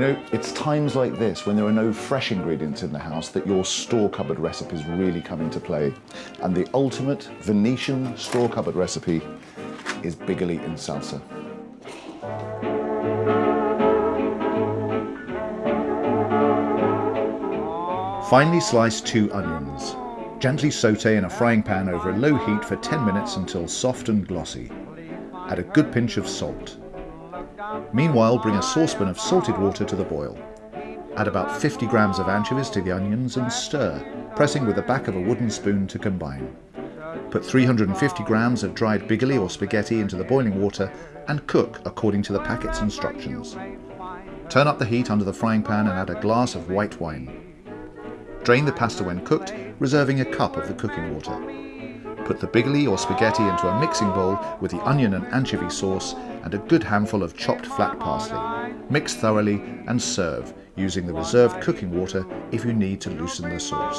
Know, it's times like this when there are no fresh ingredients in the house that your store cupboard recipes really come into play. And the ultimate Venetian store cupboard recipe is bigoli in salsa. Finely slice two onions. Gently saute in a frying pan over a low heat for 10 minutes until soft and glossy. Add a good pinch of salt. Meanwhile, bring a saucepan of salted water to the boil. Add about 50 grams of anchovies to the onions and stir, pressing with the back of a wooden spoon to combine. Put 350 grams of dried bigoli or spaghetti into the boiling water and cook according to the packet's instructions. Turn up the heat under the frying pan and add a glass of white wine. Drain the pasta when cooked, reserving a cup of the cooking water. Put the bigoli or spaghetti into a mixing bowl with the onion and anchovy sauce and a good handful of chopped flat parsley. Mix thoroughly and serve, using the reserved cooking water if you need to loosen the sauce.